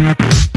Música